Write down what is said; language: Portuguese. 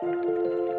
Música